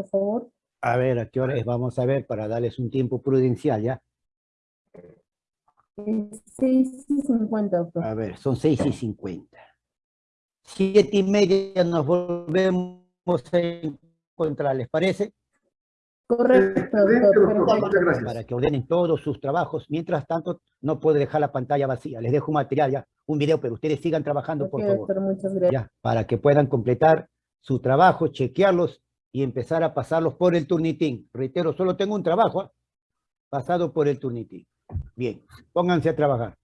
por favor. A ver, ¿a qué hora es? Vamos a ver para darles un tiempo prudencial, ¿ya? 6 y 50, doctor. A ver, son seis y cincuenta. Siete y media nos volvemos a encontrar, ¿les parece? Correcto, doctor. Muchas gracias. Para que ordenen todos sus trabajos. Mientras tanto, no puedo dejar la pantalla vacía. Les dejo un material ya, un video, pero ustedes sigan trabajando, Ok, por favor. doctor, muchas gracias. Ya, para que puedan completar su trabajo, chequearlos y empezar a pasarlos por el turnitín. Reitero, solo tengo un trabajo ¿ah? pasado por el turnitín. Bien, pónganse a trabajar.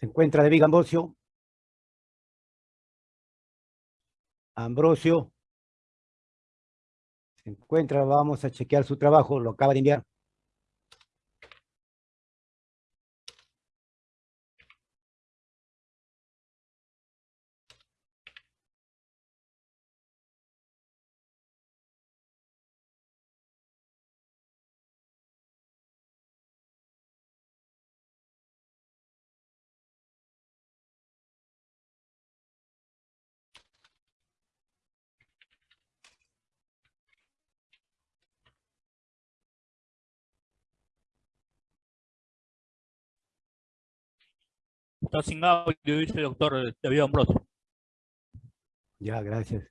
Se encuentra David Ambrosio. Ambrosio. Se encuentra, vamos a chequear su trabajo, lo acaba de enviar. Está sin audio, dice el doctor David Ambrosio. Ya, gracias.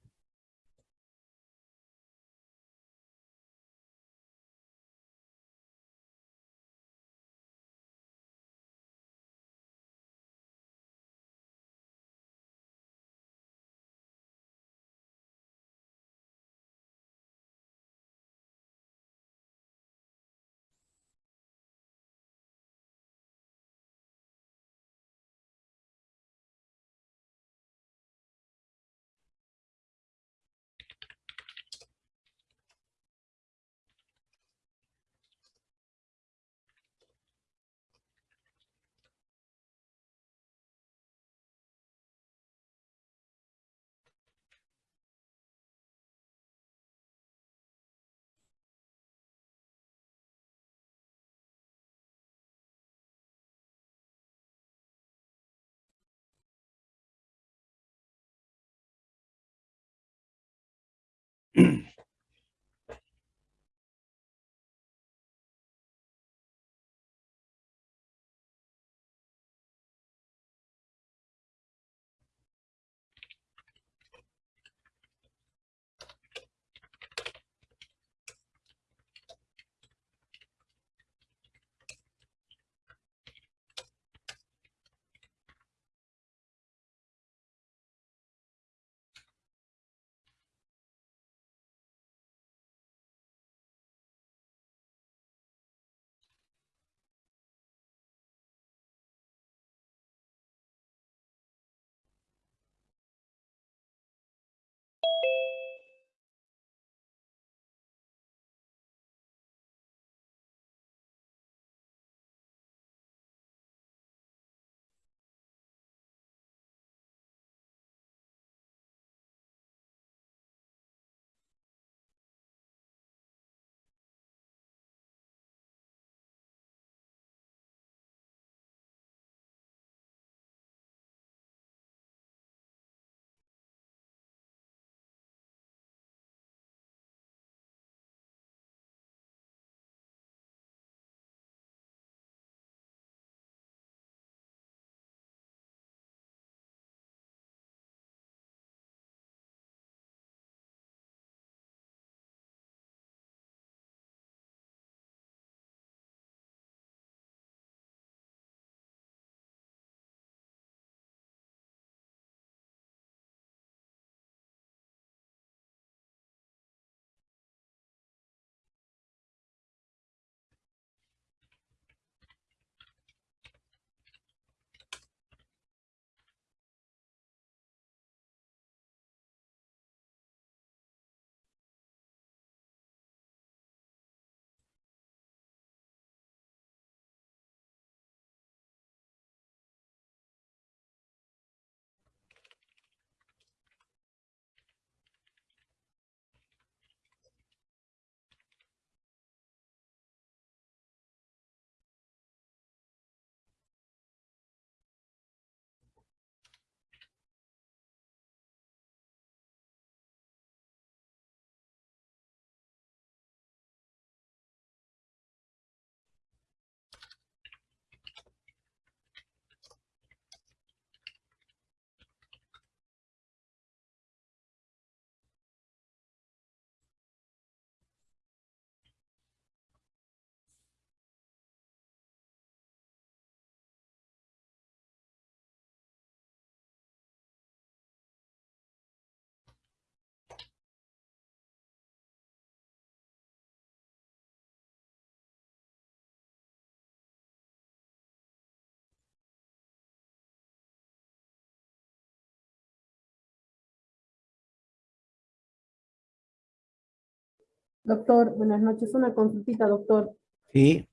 mm Doctor, buenas noches. Una consultita, doctor. Sí,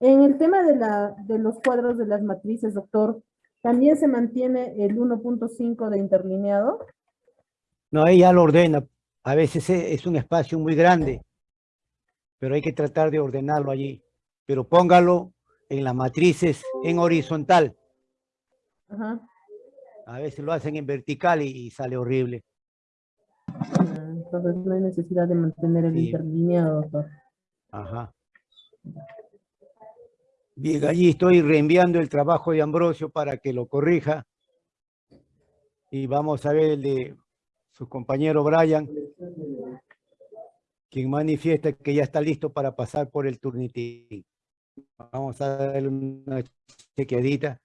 En el tema de, la, de los cuadros de las matrices, doctor, ¿también se mantiene el 1.5 de interlineado? no, ella lo ordena. A veces e- es un espacio muy grande, pero hay que tratar de ordenarlo allí. Pero póngalo en las matrices en horizontal. Ajá. A veces lo hacen en vertical y, y sale horrible. Entonces no hay necesidad de mantener el Sí. interlineado, doctor. Ajá. Bien, allí estoy reenviando el trabajo de Ambrosio para que lo corrija. Y vamos a ver el de su compañero Brian, quien manifiesta que ya está listo para pasar por el turnitín. Vamos a darle una chequeadita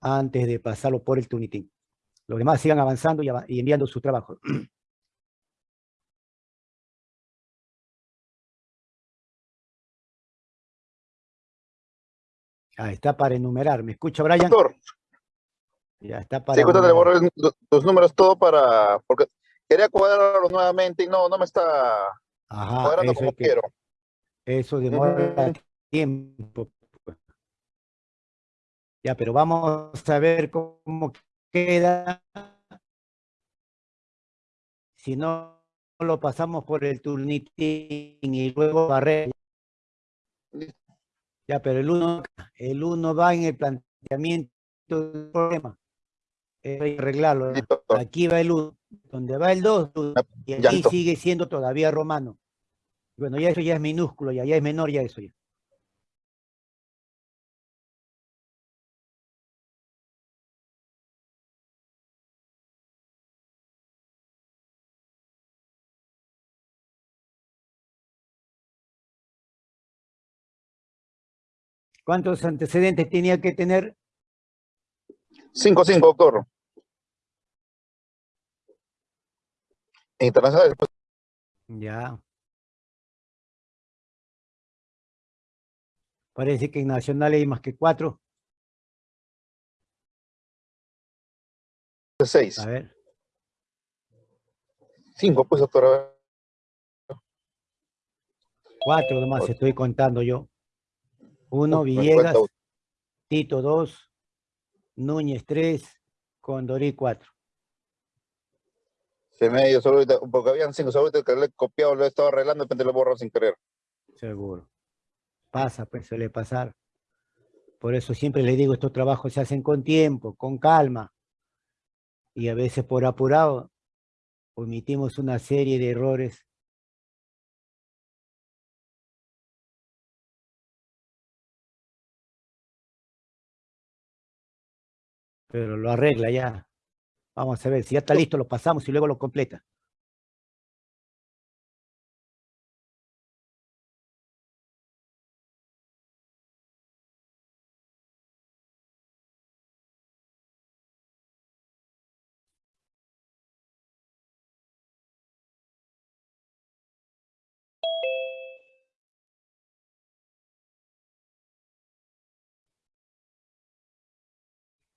antes de pasarlo por el turnitín. Los demás sigan avanzando y, ava- y enviando su trabajo. Ahí está para enumerar. ¿Me escucha, Brian? Doctor, Ya está para sí, enumerar. los- números todo para, porque quería cuadrarlos nuevamente y no, no me está Ajá, cuadrando como que- quiero. eso demora tiempo. pues. Ya, pero vamos a ver cómo queda. Si no lo pasamos por el turnitín y luego barrer. Ya, pero el uno, el uno va en el planteamiento del problema. Hay que arreglarlo. Aquí va el 1, donde va el 2, y aquí sigue siendo todavía romano. Bueno, ya eso ya es minúsculo, ya, ya es menor, ya eso ya. ¿Cuántos antecedentes tenía que tener? 5, 5, doctor. Internacional, Ya. Parece que en Nacional hay más que cuatro. 6. A ver. 5, pues, doctor. Cuatro nomás estoy contando yo. Uno, Uf, me Villegas, falta uno. Tito dos, Núñez tres, Condorí cuatro. Se me dio solo ahorita, porque habían 5, solo ahorita que le he copiado, lo he estado arreglando, de repente lo borro sin querer. Seguro. Pasa, pues suele pasar. Por eso siempre le digo, estos trabajos se hacen con tiempo, con calma. Y a veces por apurado omitimos una serie de errores. Pero lo arregla ya. Vamos a ver, si ya está listo, lo pasamos y luego lo completa.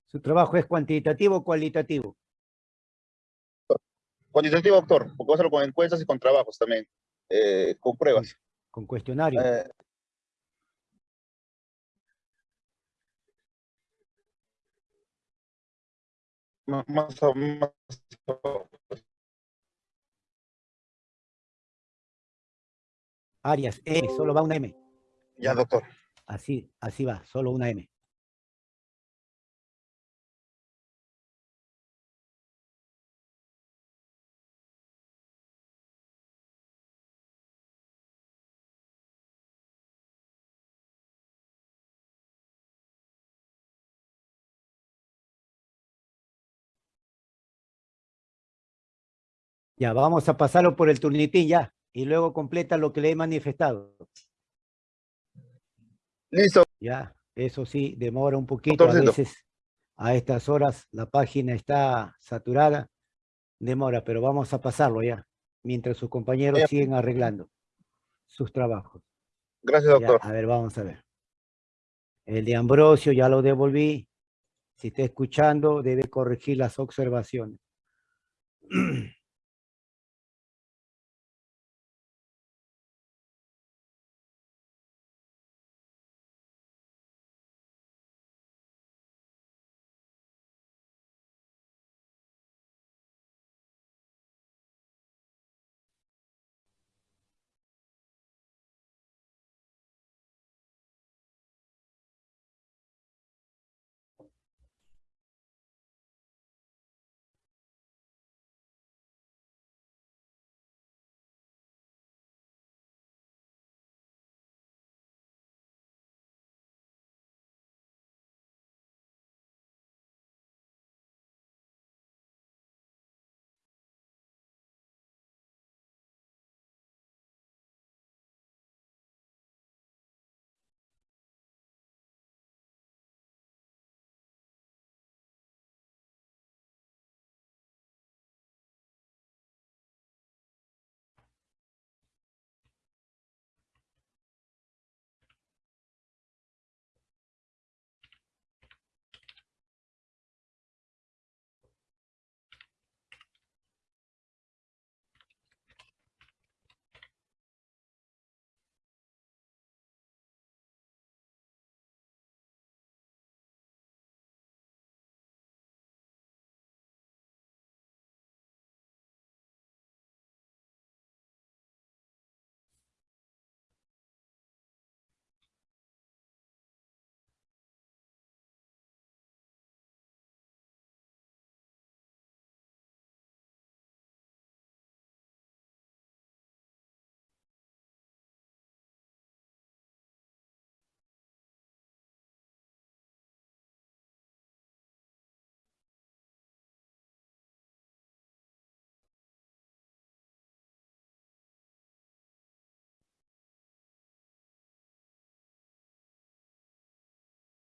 ¿Su trabajo es cuantitativo o cualitativo? Cuantitativo, doctor, porque hacerlo con encuestas y con trabajos también, eh, con pruebas. Con cuestionario. Eh, más, o- más Arias, M, solo va una M. ya, doctor. Así, así va, solo una M. Ya, vamos a pasarlo por el turnitín ya, y luego completa lo que le he manifestado. Listo, Ya, eso sí, demora un poquito. A veces a estas horas la página está saturada. Demora, pero vamos a pasarlo ya, mientras sus compañeros Ya. siguen arreglando sus trabajos. gracias, Ya, doctor. a ver, vamos a ver. El de Ambrosio ya lo devolví. Si está escuchando, debe corregir las observaciones.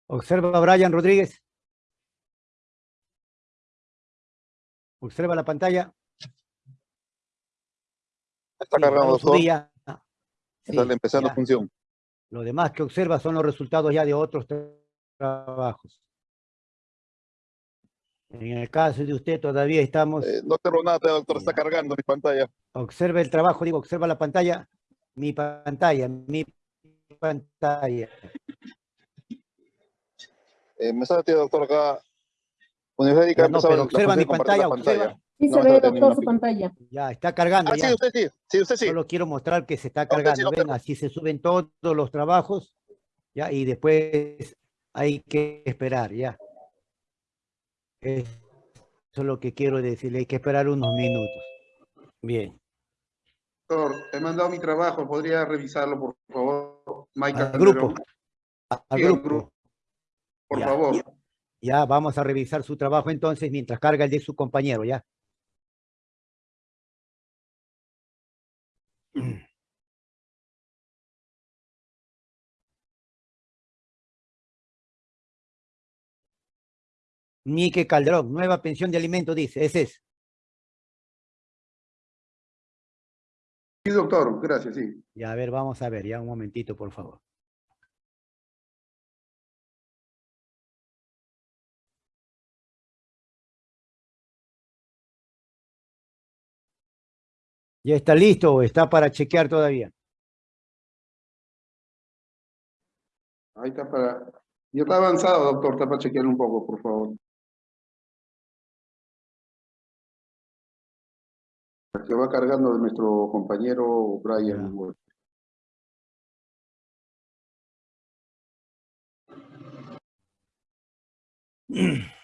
Observa a Brian Rodríguez. Observa la pantalla. Está Sí, ya. Sí, Está empezando ya. función. Lo demás que observa son los resultados ya de otros tra- trabajos. En el caso de usted todavía estamos, Eh, no tengo nada, doctor. Está cargando mi pantalla. observa el trabajo, digo, observa la pantalla, mi pantalla, mi pantalla. Eh, me sale, doctor, acá. Universidad no, pero observa mi pantalla, observa. Sí No, se ve, doctor, su pantalla. Ya, está cargando Ah, ya. sí, usted sí. Sí, usted sí. Solo quiero mostrar que se está sí cargando. Ven, así se suben todos los trabajos, ya, y después hay que esperar, ya. Eso es lo que quiero decirle, hay que esperar unos minutos. Bien. Doctor, he mandado mi trabajo, ¿podría revisarlo, por favor? Mike Al grupo. a- Al Sí, al grupo. grupo. Por Ya, favor. Ya vamos a revisar su trabajo entonces mientras carga el de su compañero, ya. Mike Calderón, nueva pensión de alimentos, dice, ese es. Sí, doctor, gracias, sí. Ya, a ver, vamos a ver, ya un momentito, por favor. ¿Ya está listo o está para chequear todavía? Ahí está para... Ya está avanzado, doctor, está para chequear un poco, por favor. Que va cargando de nuestro compañero Brian. Ya.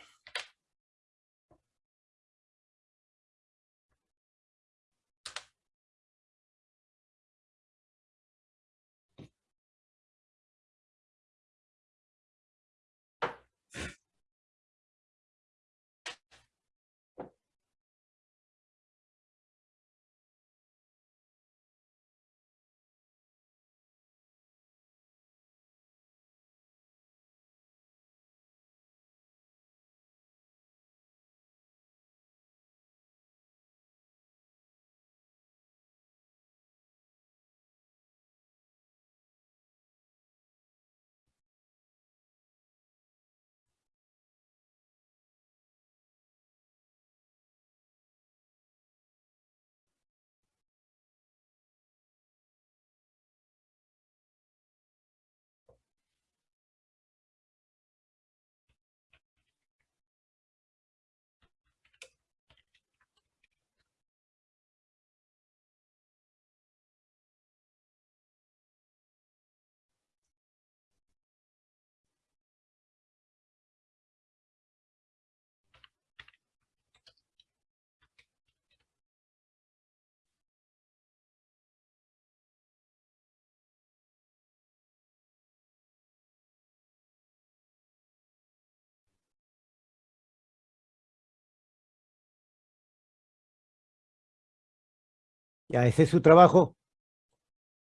Ya, ese es su trabajo.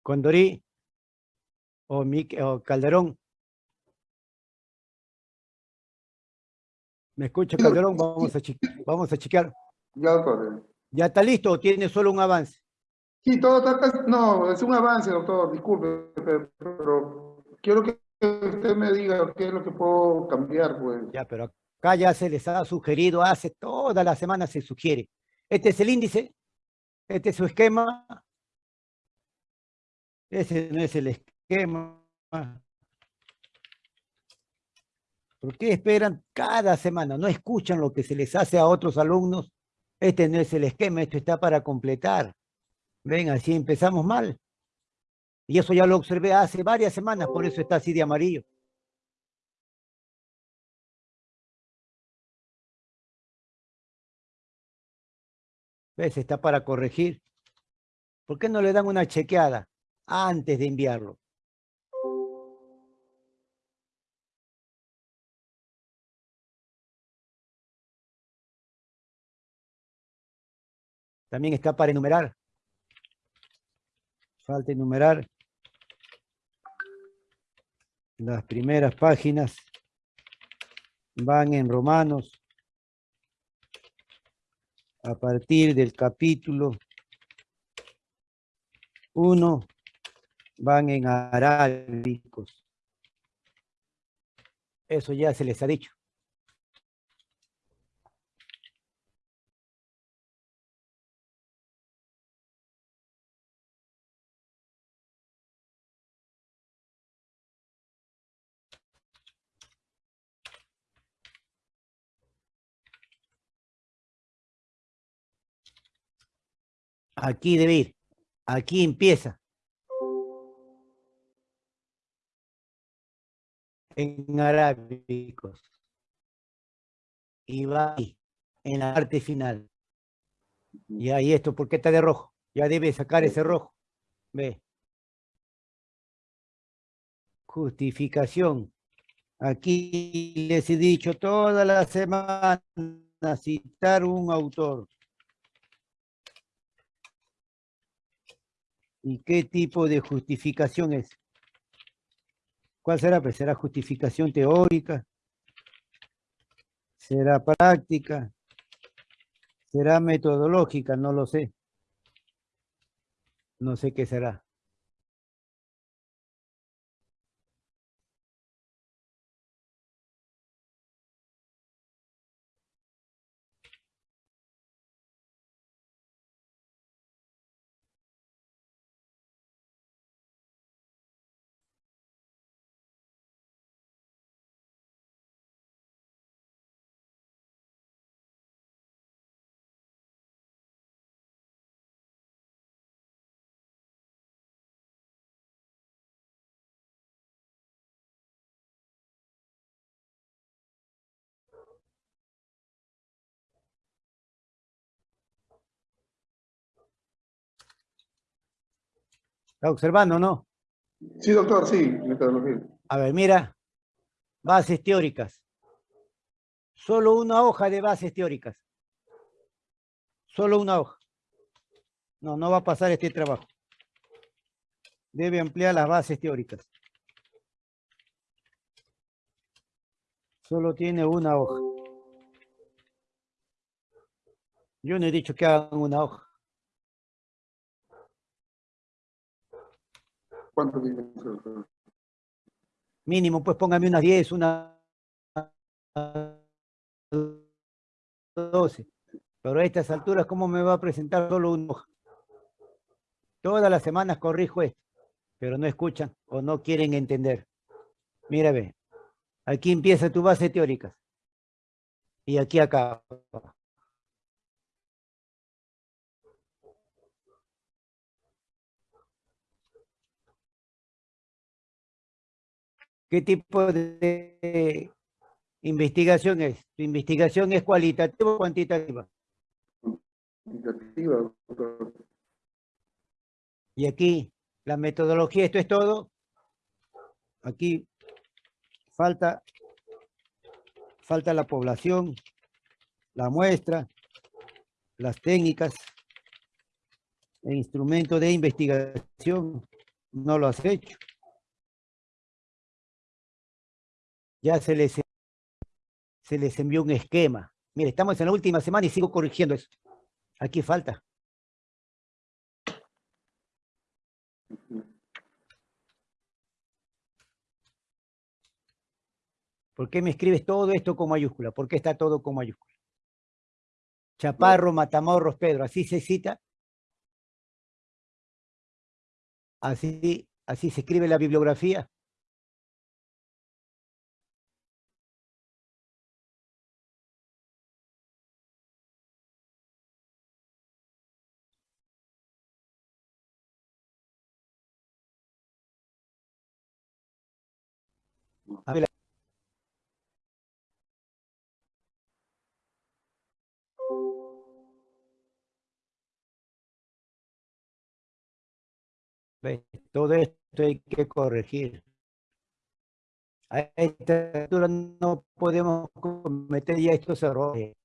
Condorí o, o Calderón. ¿Me escucha, Calderón? Vamos a, vamos a chequear. Ya, doctor. ¿Ya está listo o tiene solo un avance? Sí, todo está casi... No, es un avance, doctor, disculpe, pero, pero quiero que usted me diga qué es lo que puedo cambiar, pues. Ya, pero acá ya se les ha sugerido, hace toda la semana se sugiere. Este es el índice, este es su esquema. Ese no es el esquema. ¿Por qué esperan cada semana? ¿No escuchan lo que se les hace a otros alumnos? Este no es el esquema, esto está para completar. Ven, así empezamos mal. Y eso ya lo observé hace varias semanas, por eso está así de amarillo. ¿Ves? Está para corregir. ¿Por qué no le dan una chequeada antes de enviarlo? También está para enumerar. Falta enumerar las primeras páginas van en Romanos a partir del capítulo 1 van en arábicos. Eso ya se les ha dicho. Aquí debe ir. Aquí empieza. En arábicos. Y va ahí, en la parte final. Y ahí esto, ¿por qué está de rojo? Ya debe sacar ese rojo. Ve. Justificación. Aquí les he dicho toda la semana citar un autor. ¿Y qué tipo de justificación es? ¿Cuál será? Pues será justificación teórica, será práctica, será metodológica, no lo sé. No sé qué será. ¿Está observando no? Sí, doctor, sí, metodología. A ver, mira. Bases teóricas. Solo una hoja de bases teóricas. Solo una hoja. No, no va a pasar este trabajo. Debe ampliar las bases teóricas. Solo tiene una hoja. Yo no he dicho que hagan una hoja. ¿Cuánto tiene, doctor? Mínimo, pues póngame unas 10, una 12. Pero a estas alturas, ¿cómo me va a presentar solo una? Todas las semanas corrijo esto, pero no escuchan o no quieren entender. Mira, ve. Aquí empieza tu base teórica. Y aquí acaba. ¿Qué tipo de investigación es? ¿Tu investigación es cualitativa o cuantitativa? Negativa, doctor. Y aquí, la metodología, esto es todo. Aquí falta, falta la población, la muestra, las técnicas, el instrumento de investigación. No lo has hecho. Ya se les, se les envió un esquema. Mire, estamos en la última semana y sigo corrigiendo eso. Aquí falta. ¿Por qué me escribes todo esto con mayúscula? ¿Por qué está todo con mayúscula? Chaparro, Matamorros, Pedro, ¿así se cita? ¿Así, así se escribe la bibliografía? Todo esto hay que corregir. A esta altura no podemos cometer ya estos errores.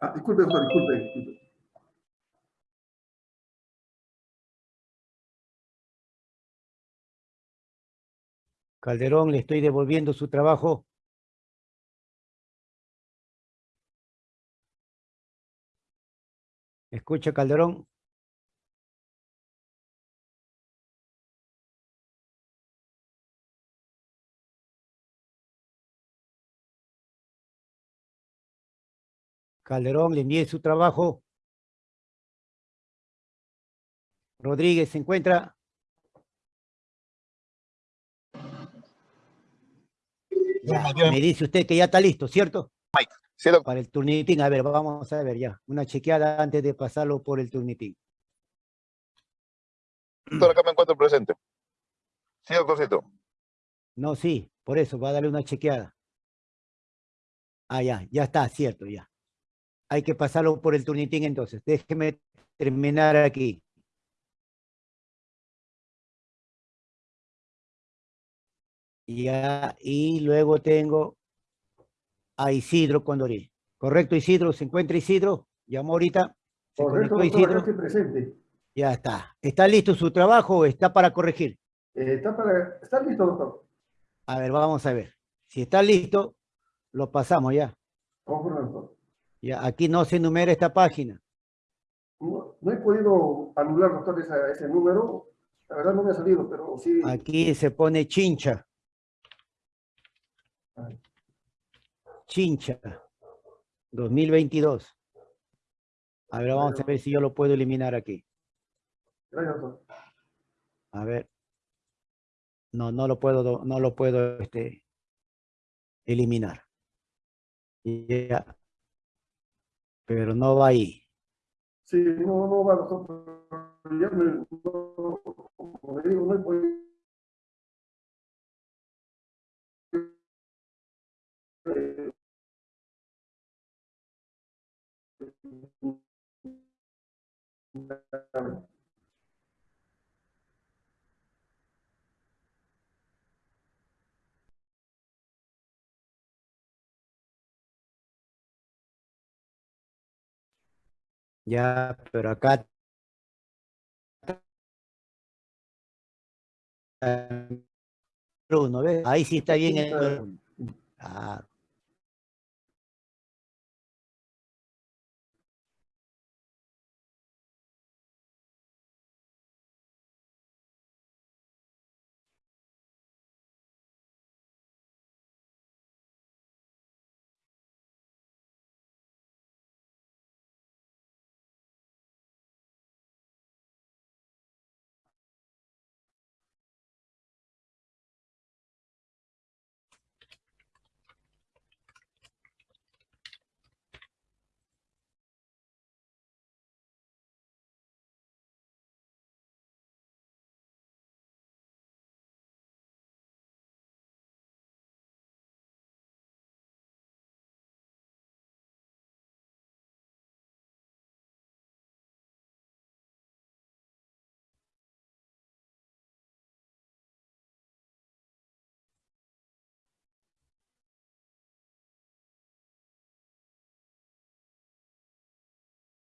Ah, disculpe, doctor, disculpe, disculpe. Calderón, le estoy devolviendo su trabajo. Escucha, Calderón. Calderón, le envié su trabajo. Rodríguez, ¿se encuentra? Ya, me dice usted que ya está listo, ¿cierto? Para el turnitín. A ver, vamos a ver ya. Una chequeada antes de pasarlo por el turnitín. Doctor, acá me encuentro presente. Sí, doctorcito. No, sí, por eso, va a darle una chequeada. Ah, ya, ya está, cierto, ya. Hay que pasarlo por el turnitín entonces. Déjeme terminar aquí. Ya, y luego tengo a Isidro Condorí. ¿Correcto, Isidro? ¿Se encuentra Isidro? Llamó ahorita. ¿Se Correcto, doctor, Isidro? estoy presente. Ya está. ¿Está listo su trabajo o está para corregir? Eh, ¿Está, para... ¿Está listo, doctor? A ver, vamos a ver. Si está listo, lo pasamos ya. Conforme, doctor. Ya, aquí no se enumera esta página. No, no he podido anular, doctor, esa- ese número. La verdad no me ha salido, pero sí. Aquí se pone chincha. Chincha. 2022. A ver, vamos a ver si yo lo puedo eliminar aquí. Gracias, doctor. A ver. No, no lo puedo, do- no lo puedo este, eliminar. Ya. Pero no va ahí. Sí, no, no va, doctor. pero Ya me, como digo, no he podido. Ya, pero acá. Uno, ¿ves? Ahí sí está bien el. Ah,